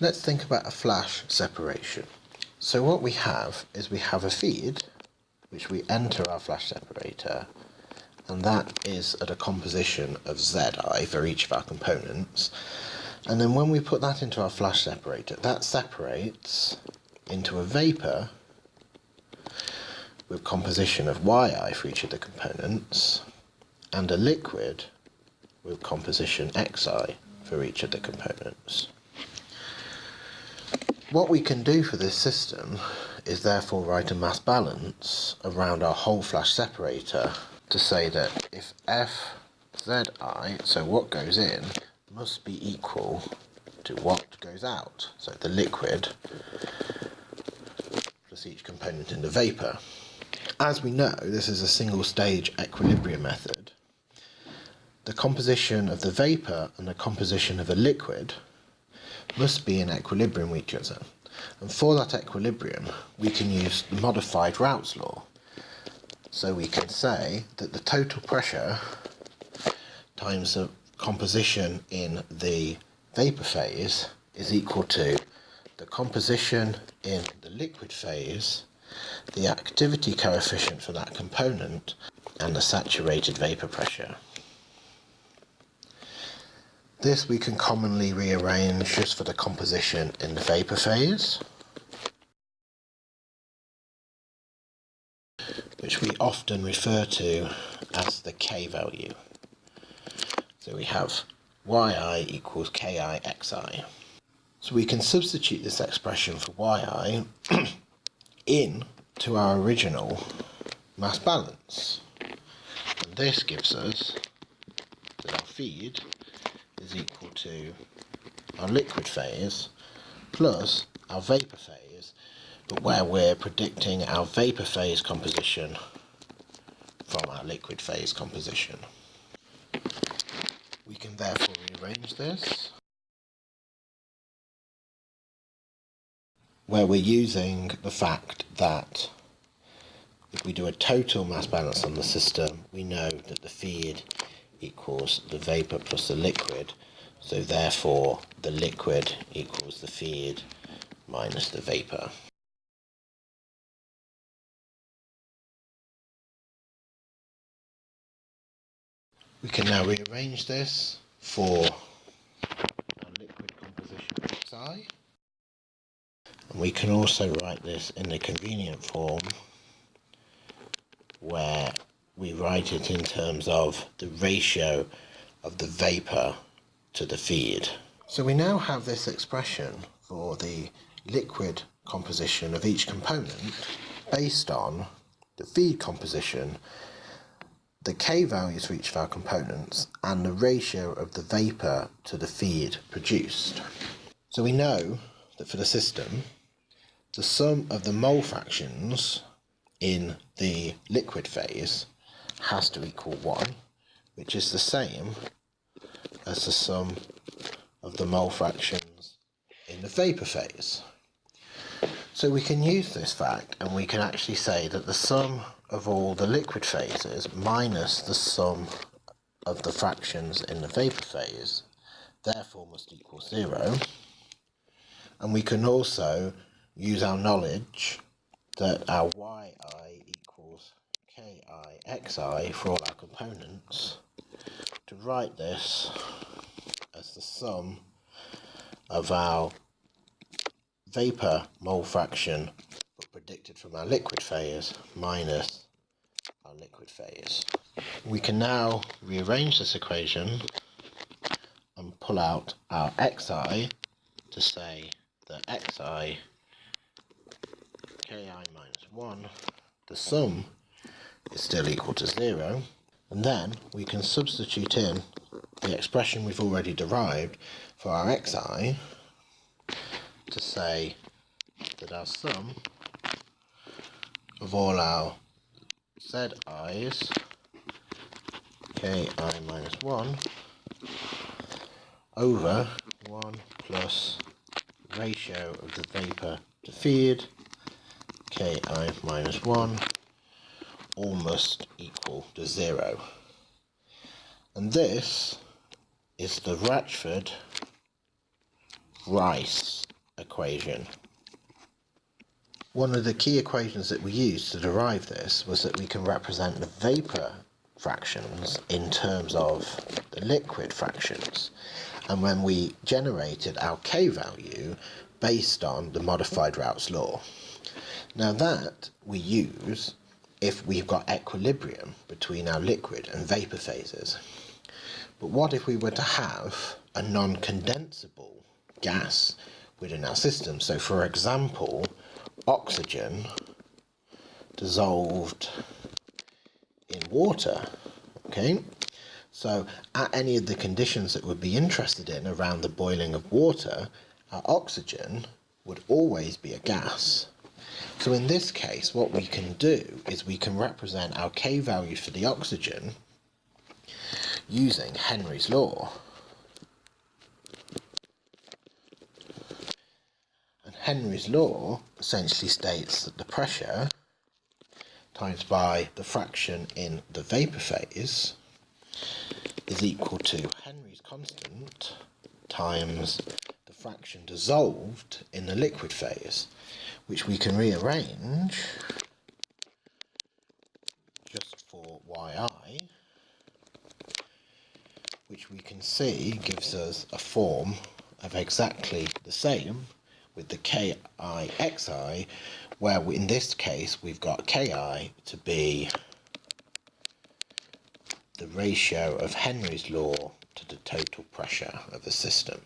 Let's think about a flash separation. So what we have is we have a feed which we enter our flash separator and that is at a composition of Zi for each of our components and then when we put that into our flash separator that separates into a vapor with composition of Yi for each of the components and a liquid with composition Xi for each of the components. What we can do for this system is therefore write a mass balance around our whole flash separator to say that if Fzi, so what goes in, must be equal to what goes out, so the liquid plus each component in the vapour. As we know, this is a single stage equilibrium method. The composition of the vapour and the composition of a liquid must be in equilibrium with each other. And for that equilibrium, we can use the modified Raoult's law. So we can say that the total pressure times the composition in the vapor phase is equal to the composition in the liquid phase, the activity coefficient for that component, and the saturated vapor pressure. This we can commonly rearrange just for the composition in the vapor phase, which we often refer to as the K value. So we have yi equals ki xi. So we can substitute this expression for yi in to our original mass balance. And this gives us that our feed equal to our liquid phase plus our vapor phase, but where we're predicting our vapor phase composition from our liquid phase composition. We can therefore rearrange this where we're using the fact that if we do a total mass balance on the system, we know that the feed equals the vapor plus the liquid. So therefore the liquid equals the feed minus the vapor. We can now rearrange this for our liquid composition Xi. And we can also write this in the convenient form where we write it in terms of the ratio of the vapor to the feed. So we now have this expression for the liquid composition of each component based on the feed composition, the K values for each of our components, and the ratio of the vapor to the feed produced. So we know that for the system, the sum of the mole fractions in the liquid phase has to equal 1, which is the same as the sum of the mole fractions in the vapor phase. So we can use this fact and we can actually say that the sum of all the liquid phases minus the sum of the fractions in the vapor phase therefore must equal 0. And we can also use our knowledge that our yi xi for all our components to write this as the sum of our vapor mole fraction but predicted from our liquid phase minus our liquid phase. We can now rearrange this equation and pull out our xi to say that xi ki minus 1 the sum is still equal to 0. And then we can substitute in the expression we've already derived for our xi to say that our sum of all our zi's ki minus 1 over 1 plus ratio of the vapor to feed ki minus 1 almost equal to zero. And this is the Rachford Rice equation. One of the key equations that we used to derive this was that we can represent the vapour fractions in terms of the liquid fractions and when we generated our k value based on the modified Raoult's law. Now that we use if we've got equilibrium between our liquid and vapour phases. But what if we were to have a non-condensable gas within our system? So for example, oxygen dissolved in water, okay? So at any of the conditions that we'd be interested in around the boiling of water, our oxygen would always be a gas. So in this case, what we can do is we can represent our K value for the oxygen using Henry's law. And Henry's law essentially states that the pressure times by the fraction in the vapour phase is equal to Henry's constant times the fraction dissolved in the liquid phase, which we can rearrange just for yi, which we can see gives us a form of exactly the same with the KIXI, where we, in this case we've got KI to be the ratio of Henry's law to the total pressure of the system.